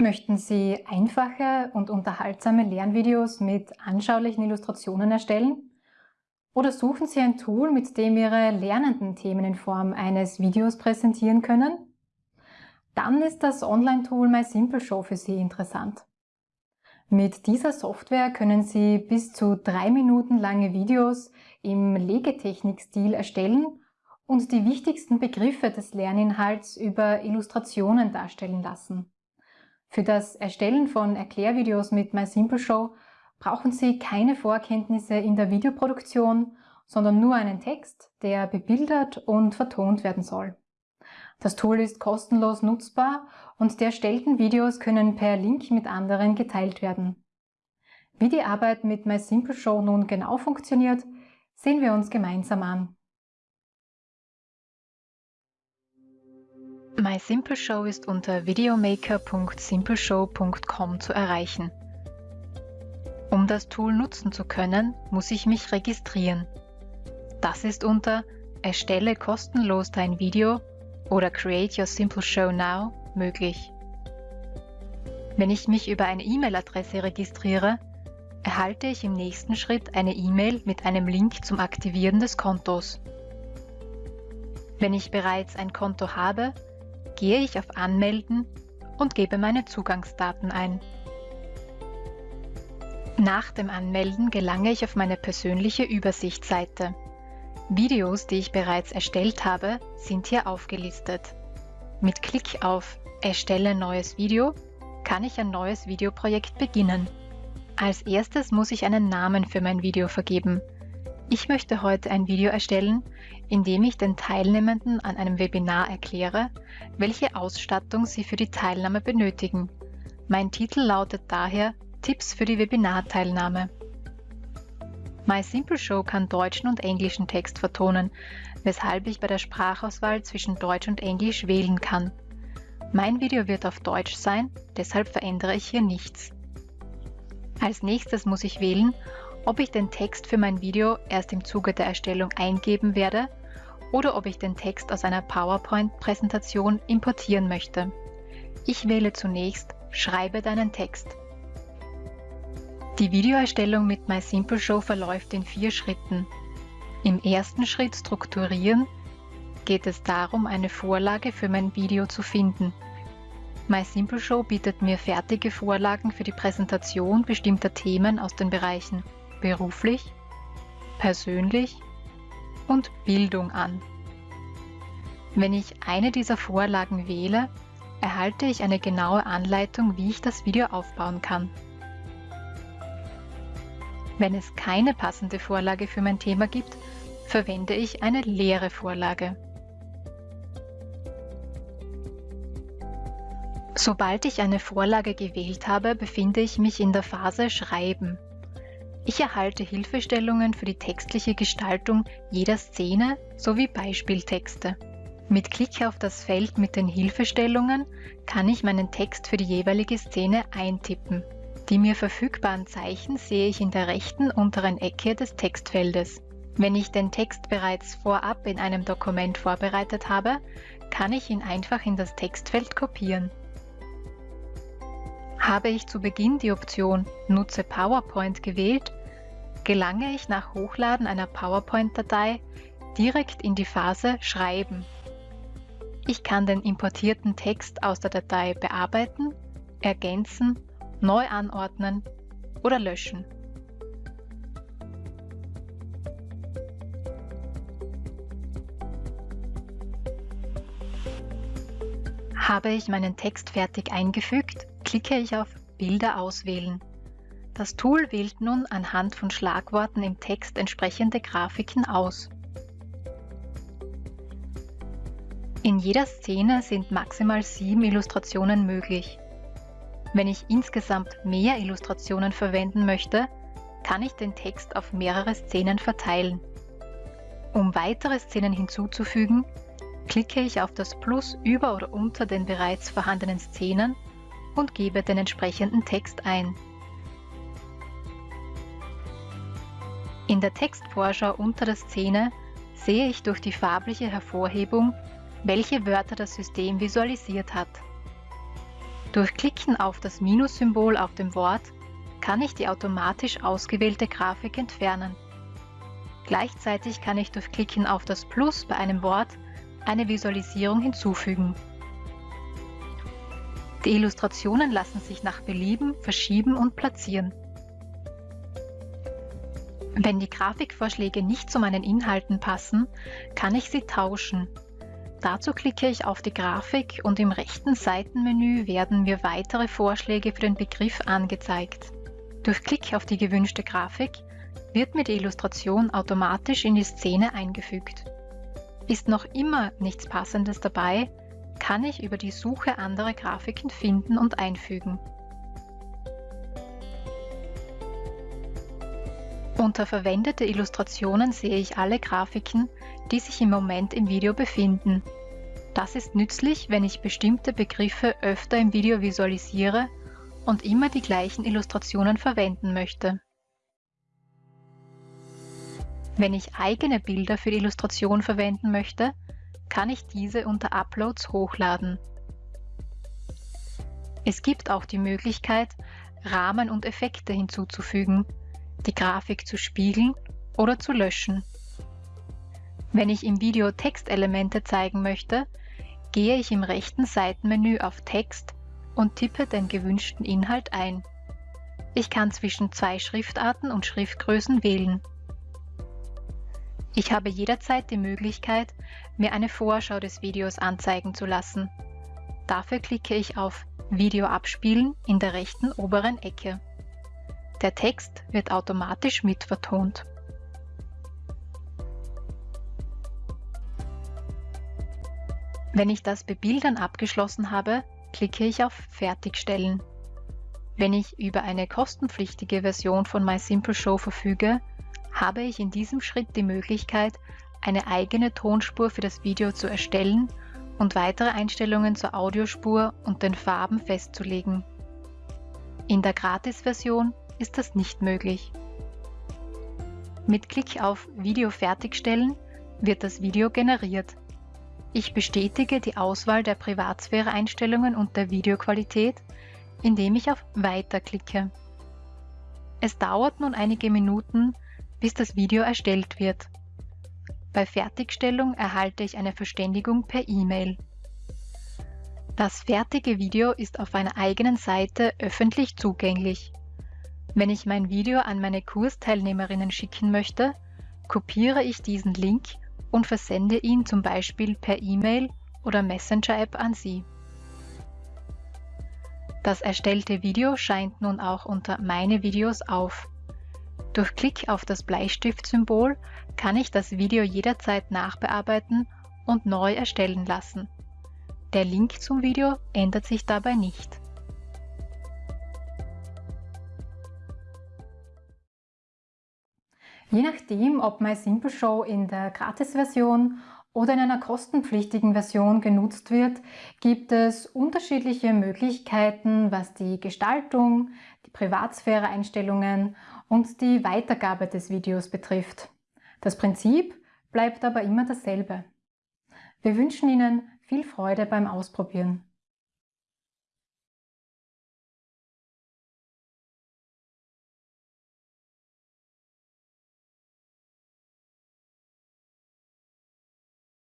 Möchten Sie einfache und unterhaltsame Lernvideos mit anschaulichen Illustrationen erstellen? Oder suchen Sie ein Tool, mit dem Ihre Lernenden Themen in Form eines Videos präsentieren können? Dann ist das Online-Tool MySimpleShow für Sie interessant. Mit dieser Software können Sie bis zu drei Minuten lange Videos im Legetechnik-Stil erstellen und die wichtigsten Begriffe des Lerninhalts über Illustrationen darstellen lassen. Für das Erstellen von Erklärvideos mit MySimpleShow brauchen Sie keine Vorkenntnisse in der Videoproduktion, sondern nur einen Text, der bebildert und vertont werden soll. Das Tool ist kostenlos nutzbar und die erstellten Videos können per Link mit anderen geteilt werden. Wie die Arbeit mit MySimpleShow nun genau funktioniert, sehen wir uns gemeinsam an. MySimpleShow ist unter videomaker.simpleshow.com zu erreichen. Um das Tool nutzen zu können, muss ich mich registrieren. Das ist unter Erstelle kostenlos dein Video oder Create Your Simple Show Now möglich. Wenn ich mich über eine E-Mail-Adresse registriere, erhalte ich im nächsten Schritt eine E-Mail mit einem Link zum Aktivieren des Kontos. Wenn ich bereits ein Konto habe, gehe ich auf Anmelden und gebe meine Zugangsdaten ein. Nach dem Anmelden gelange ich auf meine persönliche Übersichtsseite. Videos, die ich bereits erstellt habe, sind hier aufgelistet. Mit Klick auf Erstelle neues Video kann ich ein neues Videoprojekt beginnen. Als erstes muss ich einen Namen für mein Video vergeben. Ich möchte heute ein Video erstellen, in dem ich den Teilnehmenden an einem Webinar erkläre, welche Ausstattung sie für die Teilnahme benötigen. Mein Titel lautet daher Tipps für die Webinarteilnahme. MySimpleShow kann deutschen und englischen Text vertonen, weshalb ich bei der Sprachauswahl zwischen Deutsch und Englisch wählen kann. Mein Video wird auf Deutsch sein, deshalb verändere ich hier nichts. Als nächstes muss ich wählen, ob ich den Text für mein Video erst im Zuge der Erstellung eingeben werde oder ob ich den Text aus einer PowerPoint-Präsentation importieren möchte. Ich wähle zunächst Schreibe deinen Text. Die Videoerstellung mit MySimpleShow verläuft in vier Schritten. Im ersten Schritt Strukturieren geht es darum, eine Vorlage für mein Video zu finden. MySimpleShow bietet mir fertige Vorlagen für die Präsentation bestimmter Themen aus den Bereichen beruflich, persönlich und Bildung an. Wenn ich eine dieser Vorlagen wähle, erhalte ich eine genaue Anleitung, wie ich das Video aufbauen kann. Wenn es keine passende Vorlage für mein Thema gibt, verwende ich eine leere Vorlage. Sobald ich eine Vorlage gewählt habe, befinde ich mich in der Phase Schreiben. Ich erhalte Hilfestellungen für die textliche Gestaltung jeder Szene sowie Beispieltexte. Mit Klick auf das Feld mit den Hilfestellungen kann ich meinen Text für die jeweilige Szene eintippen. Die mir verfügbaren Zeichen sehe ich in der rechten unteren Ecke des Textfeldes. Wenn ich den Text bereits vorab in einem Dokument vorbereitet habe, kann ich ihn einfach in das Textfeld kopieren. Habe ich zu Beginn die Option Nutze PowerPoint gewählt, gelange ich nach Hochladen einer PowerPoint-Datei direkt in die Phase Schreiben. Ich kann den importierten Text aus der Datei bearbeiten, ergänzen, neu anordnen oder löschen. Habe ich meinen Text fertig eingefügt, klicke ich auf Bilder auswählen. Das Tool wählt nun anhand von Schlagworten im Text entsprechende Grafiken aus. In jeder Szene sind maximal sieben Illustrationen möglich. Wenn ich insgesamt mehr Illustrationen verwenden möchte, kann ich den Text auf mehrere Szenen verteilen. Um weitere Szenen hinzuzufügen, klicke ich auf das Plus über oder unter den bereits vorhandenen Szenen und gebe den entsprechenden Text ein. In der Textvorschau unter der Szene sehe ich durch die farbliche Hervorhebung, welche Wörter das System visualisiert hat. Durch Klicken auf das Minus-Symbol auf dem Wort kann ich die automatisch ausgewählte Grafik entfernen. Gleichzeitig kann ich durch Klicken auf das Plus bei einem Wort eine Visualisierung hinzufügen. Die Illustrationen lassen sich nach Belieben verschieben und platzieren. Wenn die Grafikvorschläge nicht zu meinen Inhalten passen, kann ich sie tauschen. Dazu klicke ich auf die Grafik und im rechten Seitenmenü werden mir weitere Vorschläge für den Begriff angezeigt. Durch Klick auf die gewünschte Grafik wird mir die Illustration automatisch in die Szene eingefügt. Ist noch immer nichts Passendes dabei, kann ich über die Suche andere Grafiken finden und einfügen. Unter Verwendete Illustrationen sehe ich alle Grafiken, die sich im Moment im Video befinden. Das ist nützlich, wenn ich bestimmte Begriffe öfter im Video visualisiere und immer die gleichen Illustrationen verwenden möchte. Wenn ich eigene Bilder für die Illustration verwenden möchte, kann ich diese unter Uploads hochladen. Es gibt auch die Möglichkeit, Rahmen und Effekte hinzuzufügen, die Grafik zu spiegeln oder zu löschen. Wenn ich im Video Textelemente zeigen möchte, gehe ich im rechten Seitenmenü auf Text und tippe den gewünschten Inhalt ein. Ich kann zwischen zwei Schriftarten und Schriftgrößen wählen. Ich habe jederzeit die Möglichkeit, mir eine Vorschau des Videos anzeigen zu lassen. Dafür klicke ich auf Video abspielen in der rechten oberen Ecke. Der Text wird automatisch mitvertont. Wenn ich das Bebildern abgeschlossen habe, klicke ich auf Fertigstellen. Wenn ich über eine kostenpflichtige Version von MySimple verfüge, habe ich in diesem Schritt die Möglichkeit, eine eigene Tonspur für das Video zu erstellen und weitere Einstellungen zur Audiospur und den Farben festzulegen. In der Gratis-Version ist das nicht möglich. Mit Klick auf Video fertigstellen wird das Video generiert. Ich bestätige die Auswahl der Privatsphäre-Einstellungen und der Videoqualität, indem ich auf Weiter klicke. Es dauert nun einige Minuten, bis das Video erstellt wird. Bei Fertigstellung erhalte ich eine Verständigung per E-Mail. Das fertige Video ist auf einer eigenen Seite öffentlich zugänglich. Wenn ich mein Video an meine Kursteilnehmerinnen schicken möchte, kopiere ich diesen Link und versende ihn zum Beispiel per E-Mail oder Messenger-App an sie. Das erstellte Video scheint nun auch unter Meine Videos auf. Durch Klick auf das Bleistift-Symbol kann ich das Video jederzeit nachbearbeiten und neu erstellen lassen. Der Link zum Video ändert sich dabei nicht. Je nachdem, ob MySimple in der Gratis-Version oder in einer kostenpflichtigen Version genutzt wird, gibt es unterschiedliche Möglichkeiten, was die Gestaltung, die Privatsphäre-Einstellungen und die Weitergabe des Videos betrifft. Das Prinzip bleibt aber immer dasselbe. Wir wünschen Ihnen viel Freude beim Ausprobieren.